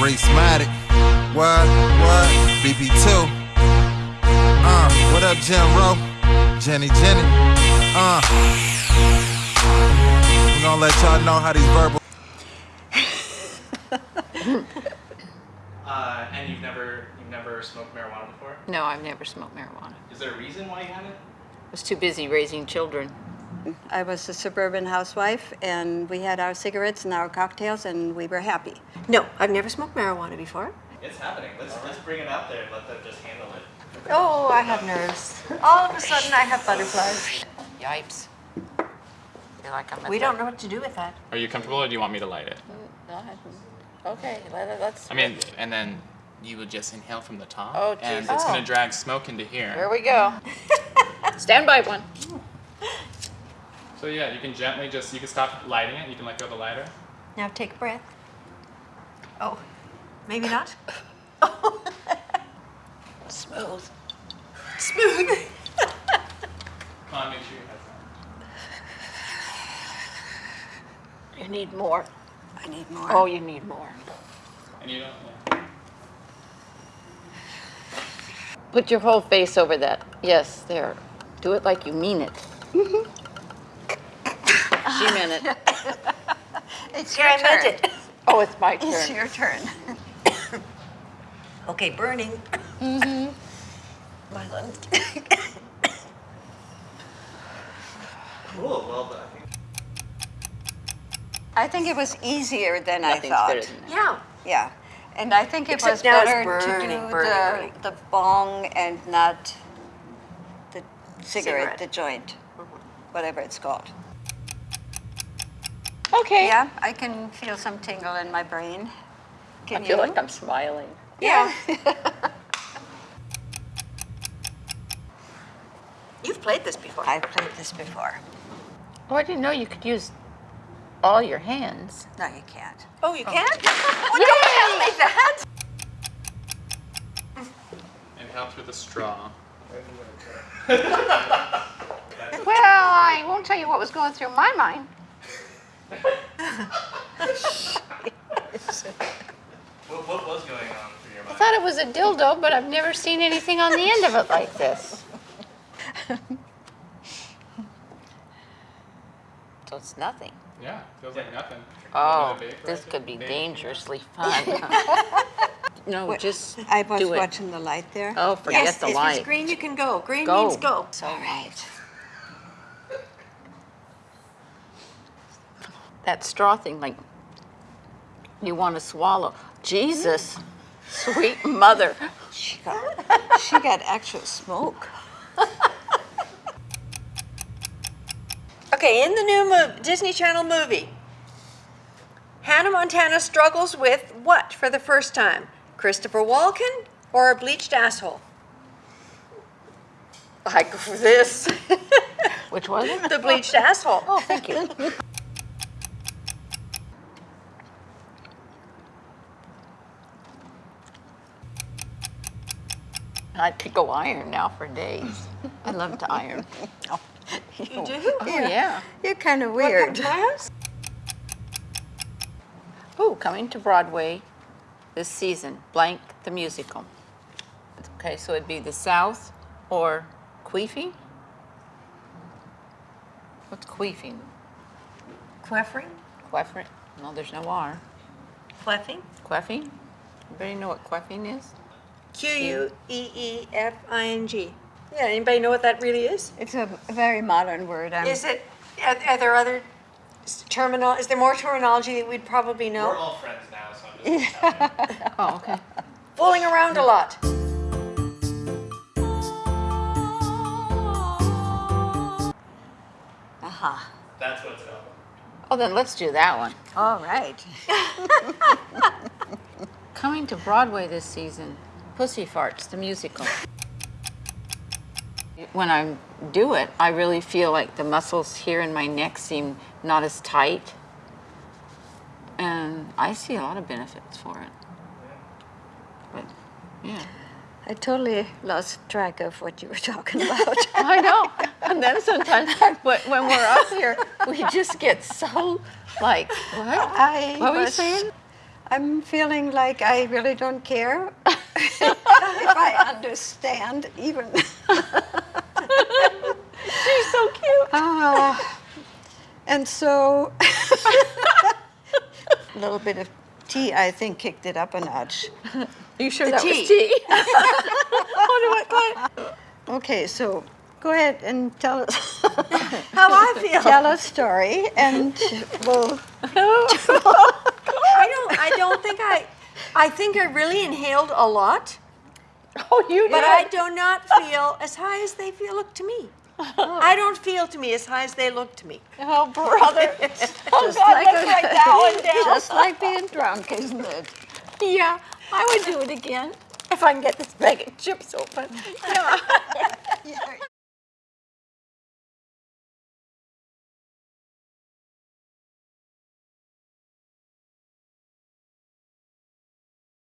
Reese-Matic. What? What? BB2. Uh, what up, Jim Rowe? Jenny, Jenny. Uh. We gonna let y'all know how these verbal. Uh, and you've never you've never smoked marijuana before? No, I've never smoked marijuana. Is there a reason why you haven't? I was too busy raising children. I was a suburban housewife, and we had our cigarettes and our cocktails, and we were happy. No, I've never smoked marijuana before. It's happening. Let's let's bring it out there and let them just handle it. Oh, I have nerves. All of a sudden, I have butterflies. Yipes. You're like I'm We don't know what to do with that. Are you comfortable, or do you want me to light it? Uh, no, I- Okay, let it, let's. I mean, and then you would just inhale from the top. Oh, And it's Oh. gonna drag smoke into Here here. we go. Stand by one. So yeah, you can gently just you can stop lighting it. You can let go of the lighter. Now take a breath. Oh, maybe not. Smooth. Smooth. Come on, make sure your head's on. You need more. I need more. Oh, you need more. And you don't. Yeah. Put your whole face over that. Yes, there. Do it like you mean it. Mm-hmm. She meant it. it's Here, I meant it. Oh, it's my turn. It's your turn. Okay, burning. Mm-hmm. My lungs. Cool. Well, I think. I think it was easier than I thought. than. Yeah. Yeah, and I think it Except was better burning, to do burning, the, burning. the bong and not the cigarette, Cigarette. the joint, whatever it's called. Okay. Yeah, I can feel some tingle in my brain. Can I feel you? like I'm smiling. yeah. You've played this before. I've played this before. Oh, I didn't know you could use all your hands. No, you can't. Oh, you oh. can? Oh, don't tell me that. Inhale through the straw. Well, I won't tell you what was going through my mind. What, what was going on through your mind? I thought it was a dildo, but I've never seen anything on the end of it like this. So it's nothing. Yeah, feels like nothing. Oh, this could be dangerously fun. No, just I was do it. watching the light there. Oh, forget Yes, the if light. it's green, you can go. Green Go. means go. All right. That straw thing, like, you want to swallow. Jesus, sweet mother. She got, she got actual smoke. Okay, in the new mov- Disney Channel movie, Hannah Montana struggles with what for the first time? Christopher Walken or a bleached asshole? I go for this. Which one? the bleached asshole. Oh, thank you. I could go iron now for days. I love to iron. You do? Oh, yeah. You're kind of weird. my? Ooh, coming to Broadway this season, blank the musical. Okay, so it'd be the South or queefing? What's queefing? Queffing? Queffing? No, there's no R. Queffing? Queffing? Everybody know what queffing is? Q U E E F I N G. Yeah, anybody know what that really is? It's a very modern word. I'm, Is it, are, are there other s- terminal, is there more terminology that we'd probably know? We're know? all friends now, so I'm just gonna tell you. Oh, okay. Fooling around a lot. Aha. That's what it's about. Oh, then let's do that one. All right. Coming to Broadway this season, Pussy Farts, the musical. When I do it, I really feel like the muscles here in my neck seem not as tight. And I see a lot of benefits for it. But, yeah. I totally lost track of what you were talking about. I know. And then sometimes but when we're up here, we just get so like, what? I What were you saying? I'm feeling like I really don't care if I understand even. She's so cute. Ah, and so a little bit of tea, I think, kicked it up a notch. Are You sure The that tea. was tea? Wonder what. Okay, so go ahead and tell us How I feel. tell a story, and we'll. I don't. I don't think I. I think I really inhaled a lot, Oh, you did. but I do not feel as high as they feel look to me. Oh. I don't feel to me as high as they look to me. Oh, brother. oh, Just God, like let's a- write that one down. Just like being drunk, isn't it? Yeah, I would do it again if I can get this bag of chips open. Yeah.